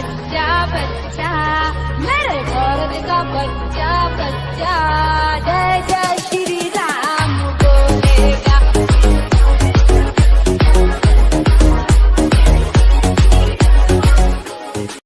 Pacha, Pacha.